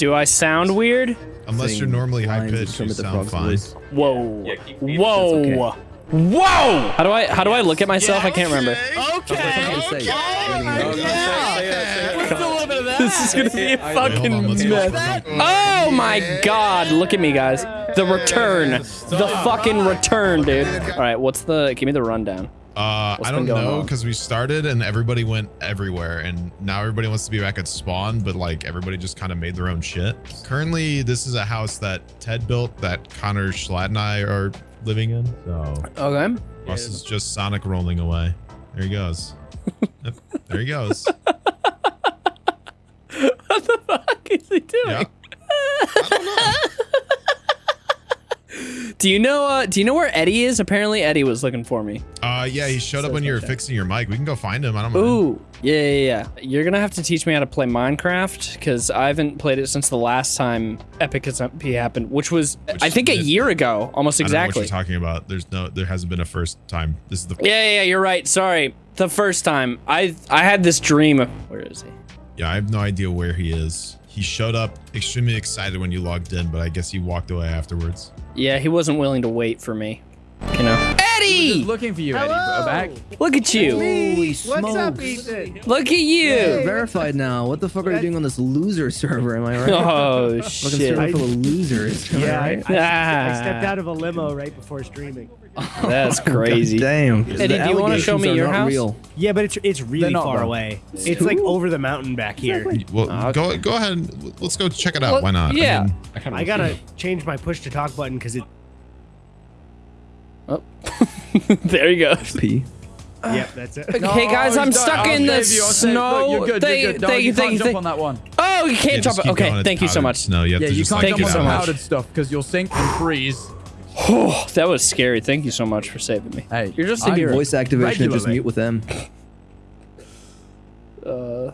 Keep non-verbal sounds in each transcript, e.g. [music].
Do I sound weird? Unless you're normally high pitched, you sound fine. voice. Whoa. Yeah, keep- keep- Whoa. That's Whoa. How do I how do I look at myself? I can't remember. That's what I was gonna say. This is gonna be a Hold on, fucking let's mess. Oh my god, look at me guys. The return. The fucking return, dude. Alright, what's the give me the rundown. Uh, What's I don't know because we started and everybody went everywhere, and now everybody wants to be back at spawn, but like everybody just kind of made their own shit. Currently, this is a house that Ted built that Connor Schlatt and I are living in. So Okay. Russ is just Sonic rolling away. There he goes. Yep, there he goes. [laughs] What the fuck is he doing? Yeah. Do you know uh do you know where Eddie is? Apparently Eddie was looking for me. Uh, yeah, he showed up when you were fixing your mic. We can go find him. I don't mind. Ooh, yeah, yeah, yeah. You're gonna have to teach me how to play Minecraft because I haven't played it since the last time Epic SMP happened, which was Which I think a year ago, almost know what exactly. you're talking about. There's no, there hasn't been a first time. This is the. Yeah, yeah, yeah, you're right. Sorry, the first time I I had this dream. Of, where is he? Yeah, I have no idea where he is. He showed up extremely excited when you logged in, but I guess he walked away afterwards. Yeah, he wasn't willing to wait for me. You know, Eddie, looking for you, Eddie. Go back. look at you. Holy What's up, smokes. Ethan? Look at You're verified now. What the fuck are you doing on this loser server? Am I right? [laughs] Oh Fucking shit. server full of losers. am I Yeah, I, right? I, I [laughs] ah. stepped out of a limo right before streaming. [laughs] That's [laughs] crazy. Damn. Eddie, do you wanna show me your house? Real. Yeah, but it's it's really far though. away. It's like over the mountain back here. Well, Ah, go go ahead. and Let's go check it out. Well, Why not? I yeah. mean, I gotta change my push to talk button because it. Oh. [laughs] there you go. P. Yep, that's it. Okay, guys, I'm stuck done. in I'll the save you, I'll save- snow. You're good, Thank- you're good. No, thank you, you thank can't you, jump on that one. Oh, you can't just jump. keep Okay, thank you so much. Snow. You have Yeah, to you just can't like, Thank jump you on the so much. powdered stuff because you'll sink and freeze. Oh, [sighs] that was scary. Thank you so much for saving me. Hey, You're just I a hero. Voice activation and just mute with them. Uh,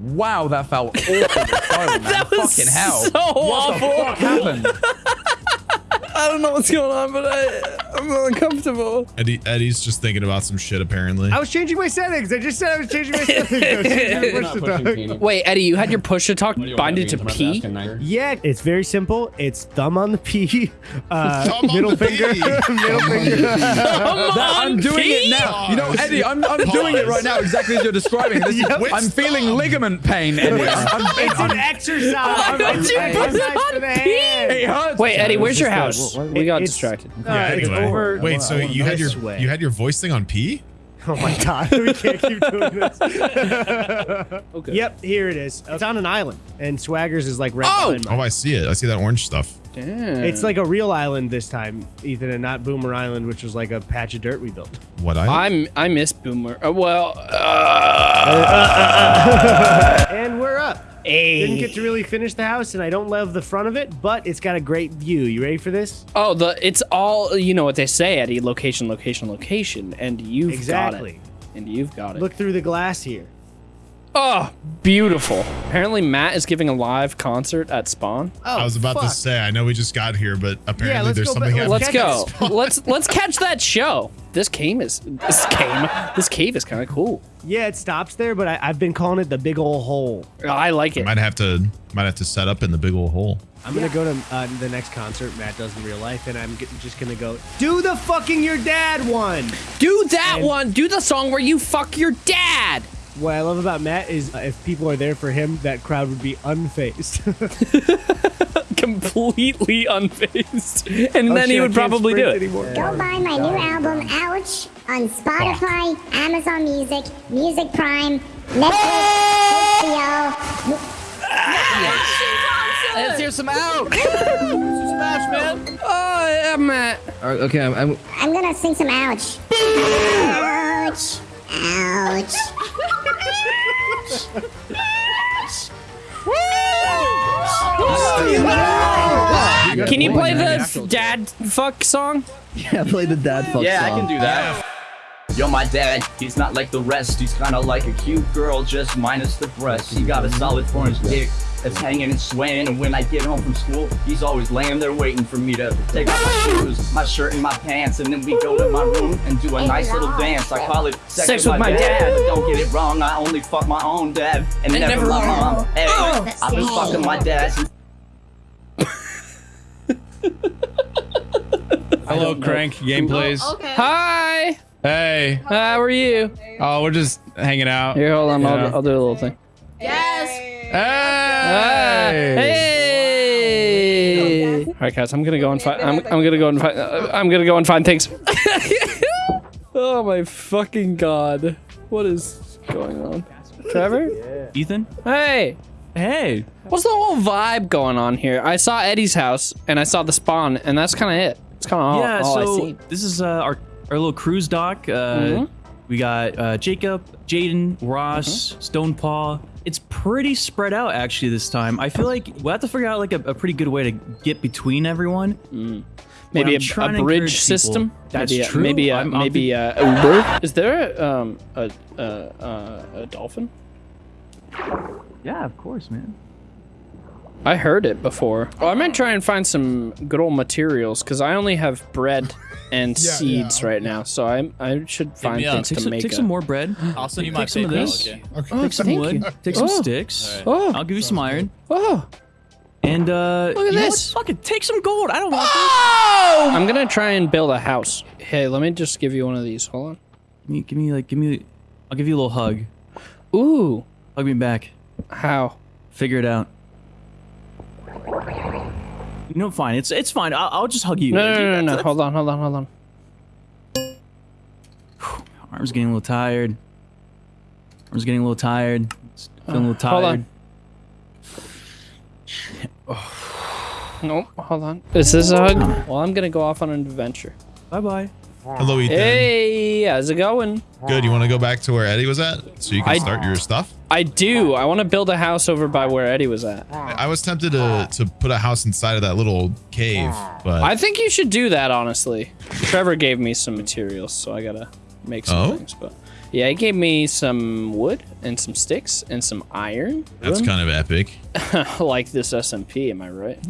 Wow, that felt awful. that [laughs] that was fucking hell. so awful. What the fuck happened? [laughs] I don't know what's going on, but I, I'm uncomfortable. Eddie, Eddie's just thinking about some shit apparently. I was changing my settings. I just said I was changing my [laughs] settings. I was changing my push to talk. Wait, Eddie, you had your push to talk binded to P? Yeah, it's very simple. It's thumb on the P, [laughs] uh, middle finger, [laughs] middle finger. That- I'm doing it now. You know, Eddie, I'm, I'm doing it right now exactly as you're describing. This is, I'm feeling Thumb? ligament pain, Eddie. I'm, I'm, It's an exercise. Why would It's you an put it exercise on for the P? hand. it hurts. Wait, Eddie, where's your It's just house? good. We got It's- distracted. Uh, it's Anyway. Over. Wait, so you had your way. you had your voice thing on P? [laughs] Oh my god, we can't keep doing this. [laughs] okay. Yep, here it is. It's on an island, and Swaggers is like right Oh! Oh, I see it. I see that orange stuff. Damn. It's like a real island this time, Ethan, and not Boomer Island, which was like a patch of dirt we built. What I? I'm I miss Boomer. Uh, well, uh, [laughs] And we're. Didn't get to really finish the house, and I don't love the front of it, but it's got a great view. You ready for this? oh, the it's all you know what they say, Eddie. Location, location, location, and you've Exactly. got it. And you've got it. Look through the glass here. Oh, beautiful. Apparently, Matt is giving a live concert at Spawn. Oh, I was about to oh, say. I know we just got here, but apparently let's there's something. back- happening. Let's Check go. it. let's let's catch that show. This cave is this cave. This cave is kind of cool. Yeah, it stops there, but I, I've been calling it the big ol' hole. I like it. Might have to might have to set up in the big old hole. I'm gonna go to uh, the next concert Matt does in real life, and I'm g- just gonna go do the fucking your dad one. Do that And- one. Do the song where you fuck your dad. What I love about Matt is uh, if people are there for him, that crowd would be unfazed. [laughs] [laughs] Completely unfazed, and Oh, then shit, he would probably do it. anymore. Go buy my new album, Ouch, on Spotify, Amazon Music, Music Prime, Netflix, HBO. Let's hear some Ouch. Smash, man. Oh, yeah, Matt. All right, okay, I'm, I'm I'm gonna sing some Ouch. Ouch. Ouch. Can you play the dad fuck song? yeah, play the dad fuck song. Yeah, I can do that. Yo, my dad, he's not like the rest. He's kinda like a cute girl, just minus the breasts. He got a solid four inch dick that's hanging and swaying. And when I get home from school, he's always laying there waiting for me to take off my shoes, my shirt, and my pants. And then we go to my room and do a nice little dance. I call it sex, with, my, dad. But don't get it wrong, I only fuck my own dad and, never, never my my mom. Hey, Oh, I've been that's fucking my dad since Hello, Crank Gameplays. Okay. Hi. Hey. How are you? Oh, we're just hanging out. Here, hold on. Yeah. I'll, I'll do a little thing. Yes. Ah, Hey. hey. All right, guys. I'm gonna go and find. I'm, I'm gonna go and find. Uh, I'm gonna go and find things. [laughs] oh my fucking god! What is going on? Trevor? Ethan? Hey. Hey. What's the whole vibe going on here? I saw Eddie's house and I saw the spawn, and that's kind of it. It's kind of all, yeah, all I so this is uh, our our little cruise dock. Uh, Mhm. We got uh, Jacob, Jaden, Ross, Mm-hmm. Stonepaw. It's pretty spread out actually this time. I feel like we'll have to figure out like a, a pretty good way to get between everyone. Maybe a, a bridge encourage people. system. That's maybe a, true. Maybe a, I'm- I'm maybe a Uber. Is there um a a, a, a dolphin? Yeah, of course, man. I heard it before. Oh, I might try and find some good old materials because I only have bread [laughs] and Yeah, seeds yeah, right now. So I I should find me things Take, to some, make. take a- some more bread. I'll send you Take my some of this. okay? Okay. Oh, Take some wood. you. Take some Oh. sticks. Oh, I'll give you some iron. oh, And uh, Look at this. Fucking Take some gold. I don't want this. oh! I'm gonna try and build a house. Hey, let me just give you one of these. Hold on. Give me, give me like, give me. I'll give you a little hug. Ooh, Hug me back. how? Figure it out. You know, fine. It's it's fine. I'll, I'll just hug you. No, no, no, no, no. Hold on, hold on, hold on. Arm's getting a little tired. Arm's getting a little tired. It's Feeling a little Uh, hold tired. on. [sighs] Nope, hold on. Is this a hug? Well, I'm gonna go off on an adventure. Bye bye. Hello, Ethan. Hey, how's it going? Good. You want to go back to where Eddie was at so you can I- start your stuff? I do. I want to build a house over by where Eddie was at. I was tempted to to put a house inside of that little cave, but I think you should do that, honestly. Trevor gave me some materials, so I gotta make some Oh? things. But yeah, he gave me some wood and some sticks and some iron. that's kind of epic. [laughs] like this SMP, am I right?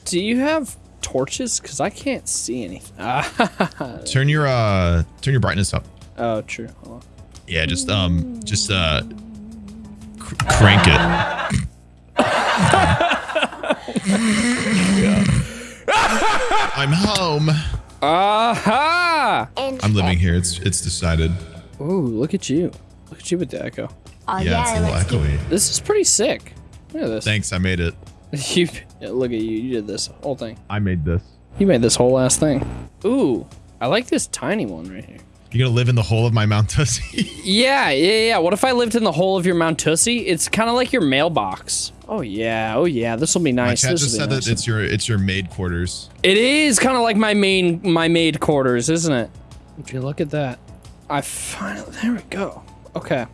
[laughs] do you have torches? Cause I can't see anything. [laughs] Turn your uh turn your brightness up. oh, true. Hold on. Yeah, just um just uh cr- crank it. [laughs] I'm home. Aha! I'm living here. It's it's decided. Ooh, look at you. Look at you with the echo. Oh, Yeah, it's a little echoey. This is pretty sick. Look at this. Thanks, I made it. [laughs] You yeah, look at you. You did this whole thing. I made this. You made this whole ass thing. Ooh, I like this tiny one right here. You're gonna live in the hole of my Mount Tussie. [laughs] Yeah, yeah, yeah. What if I lived in the hole of your Mount Tussie? It's kind of like your mailbox. Oh yeah, oh yeah. This will be my nice. chat This just said be that it's your it's your maid quarters. It is kind of like my main my maid quarters, isn't it? Would you look at that? I finally there we go. Okay.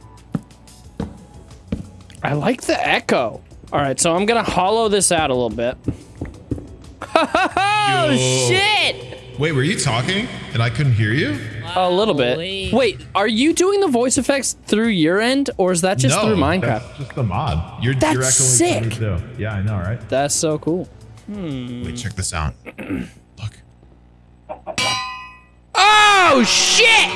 I like the echo. All right, so I'm gonna hollow this out a little bit. Oh [laughs] Yo. shit! Wait, were you talking and I couldn't hear you? A little bit. Wait, are you doing the voice effects through your end, or is that just no, through Minecraft? That's just the mod. You're That's you're echoing sick. through too. Yeah, I know, right? That's so cool. Hmm. Wait, check this out. Look. Oh shit!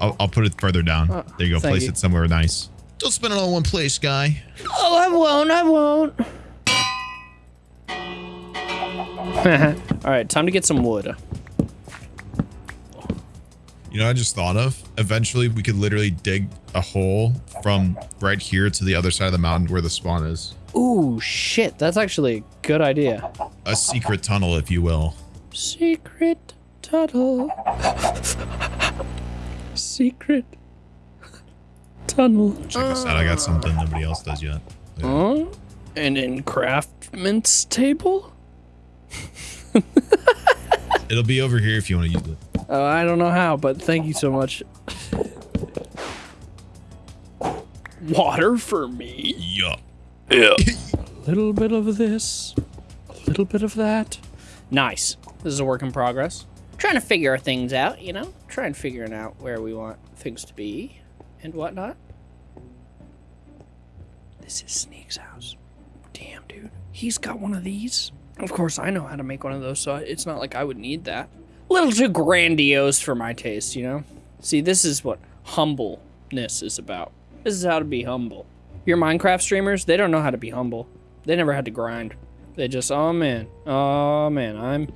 I'll, I'll put it further down. Oh, there you go. thank Place you. it somewhere nice. Don't spend it all in one place, guy. [laughs] Oh, I won't. I won't. [laughs] All right, time to get some wood. You know, what I just thought of. Eventually, we could literally dig a hole from right here to the other side of the mountain where the spawn is. Ooh, shit. That's actually a good idea. A secret tunnel, if you will. Secret tunnel. Secret tunnel. Check this out. I got something nobody else does yet. Huh? An enchantment table? It'll be over here if you want to use it. Oh, I don't know how, but thank you so much. Water for me? Yup. Yeah. a little bit of this, a little bit of that. Nice. This is a work in progress. trying to figure things out, you know? Trying to figuring out where we want things to be and whatnot. This is Sneak's house. Damn, dude. He's got one of these. Of course, I know how to make one of those, so it's not like I would need that. A little too grandiose for my taste, you know? See, this is what humbleness is about. This is how to be humble. Your Minecraft streamers, they don't know how to be humble. They never had to grind. They just, oh man, oh man, I'm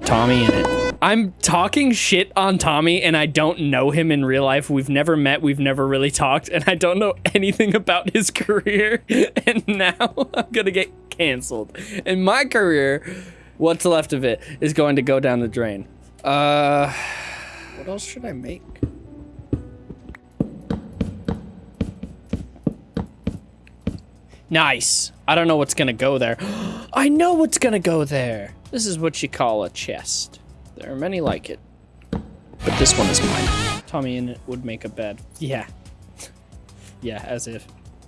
TommyInnit. I'm talking shit on Tommy and I don't know him in real life. We've never met, we've never really talked, and I don't know [laughs] anything about his [laughs] career. And now [laughs] I'm gonna get canceled. And my career, what's left of it, is going to go down the drain. Uh, [sighs] what else should I make? Nice. I don't know what's gonna go there. [gasps] I know what's gonna go there. This is what you call a chest. There are many like it. But this one is mine. TommyInnit would make a bed. Yeah. [laughs] yeah, as if.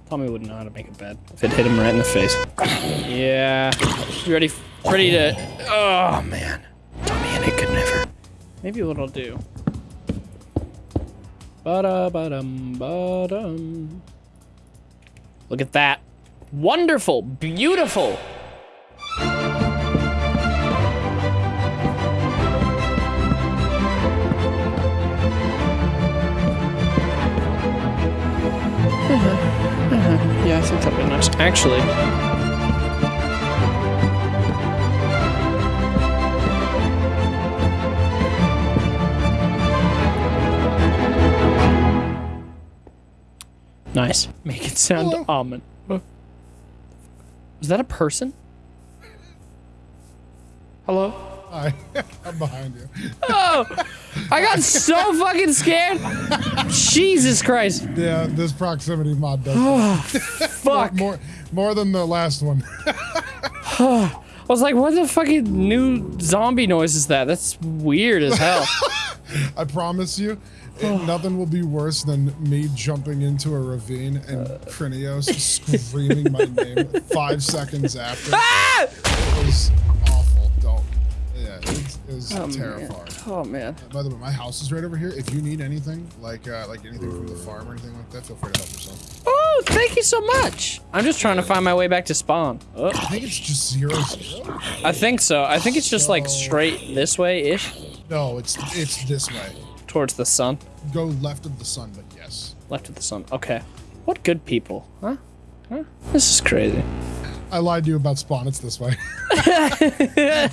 Tommy wouldn't know how to make a bed if it hit him right in the face. [coughs] yeah. You ready? Ready to... Oh, man. TommyInnit could never. Maybe what I'll do. Ba-da-ba-dum, ba-dum. Look at that. Wonderful. Beautiful. [laughs] Yeah, I think that'd be nice. Actually. Nice. Make it sound almond. Is that a person? Hello? Hi, [laughs] I'm behind you. Oh! I got so fucking scared! Jesus Christ. Yeah, this proximity mod does. Oh, [laughs] fuck. more, more than the last one. [sighs] I was like, what the fucking new zombie noise is that? That's weird as hell. [laughs] I promise you, it- nothing will be worse than me jumping into a ravine and Uh. Krinios [laughs] screaming my name five seconds after. Ah! It was awful. Don't. Yeah, it, it was Oh, man. terrifying. Oh, man. By the way, my house is right over here. If you need anything, like uh, like anything from the farm or anything like that, feel free to help yourself. Oh, thank you so much. I'm just trying to find my way back to spawn. Oh. I think it's just zero. I think so. I think it's just like straight this way-ish No, it's it's this way. Towards the sun. Go left of the sun, but yes. Left of the sun. Okay. What good people, huh? Huh? This is crazy. I lied to you about spawn. It's this way. [laughs] [laughs] I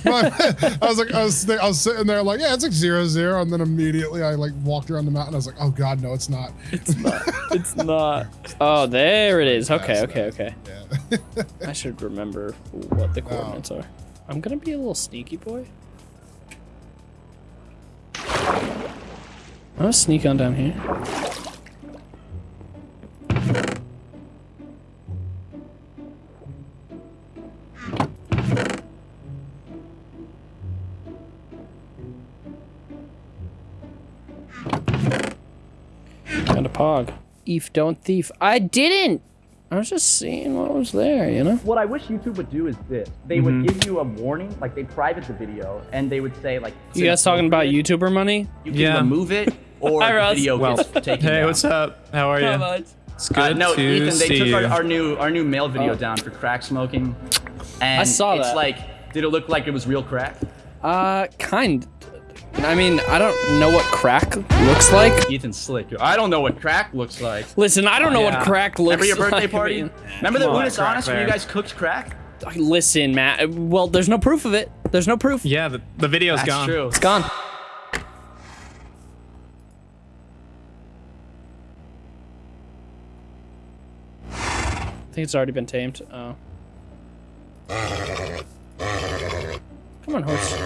was like, I was, I was sitting there like, yeah, it's like zero zero, and then immediately I like walked around the mountain. I was like, oh god, no, it's not. It's not. It's not. Oh, there it is. Okay, okay, okay. Yeah. [laughs] I should remember what the coordinates are. I'm gonna be a little sneaky boy. Gonna sneak on down here. Got a pog. Eve, don't thief. I didn't! I was just seeing what was there, you know? What I wish YouTube would do is this. They would mm-hmm. give you a warning, like they private the video, and they would say like, You guys talking about YouTuber money? You can Yeah. remove it, or Hi, the Ross. video Well, gets taken hey, down. what's up? How are you? It's good Uh, no, to Ethan, they see took our, our new our new male video Oh. down for crack smoking, and I saw it's that. like, did it look like it was real crack? Uh, kind. I mean, I don't know what crack looks like. Ethan slick. I don't know what crack looks like. Listen, I don't know what crack looks like. Remember your birthday like. party? I [laughs] mean, Remember the come on, Unis Honest when you guys cooked crack? Listen, Matt. Well, there's no proof of it. There's no proof. Yeah, the, the video's That's gone. That's true. It's gone. Think it's already been tamed. Oh. Come on, horse.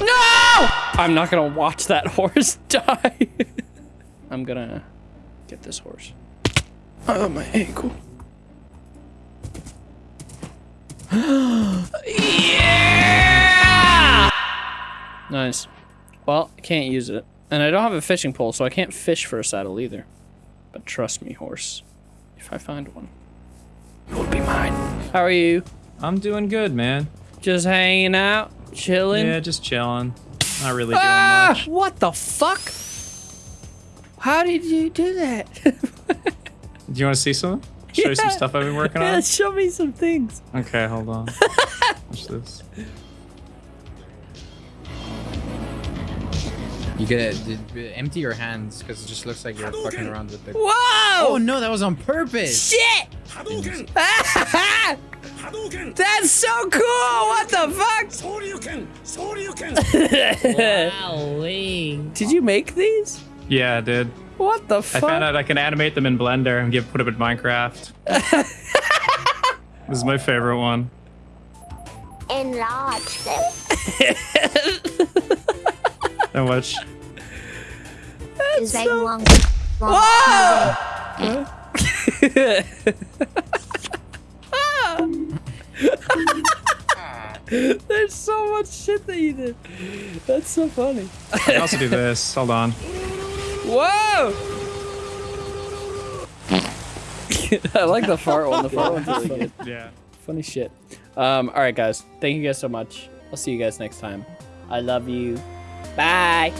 No! I'm not gonna watch that [laughs] horse die. I'm gonna get this horse. Oh, my ankle. [gasps] yeah! Nice. Well, I can't use it. And I don't have a fishing pole, so I can't fish for a saddle either. But trust me, horse. If I find one, it will be mine. How are you? I'm doing good, man. Just hanging out? Chilling. Yeah, just chilling. Not really doing ah! much. What the fuck? How did you do that? [laughs] Do you want to see some? Show you some stuff I've been working on? yeah, show me some things. Okay, hold on. [laughs] Watch this. You gotta d- d- empty your hands because it just looks like you're fucking around with the. Whoa! Oh no, that was on purpose. Shit! [laughs] That's so cool! What the fuck? [laughs] Did you make these? Yeah, I did. What the fuck? I fuck? found out I can animate them in Blender and give put them in Minecraft. [laughs] this is my favorite one. Enlarge them. And watch. Is they long? Whoa! [laughs] There's so much shit that you did. That's so funny. I can also do this. Hold on. Whoa! [laughs] I like the fart one. The fart one's really [laughs] good. Yeah. Funny shit. Um, all right, guys. Thank you guys so much. I'll see you guys next time. I love you. Bye.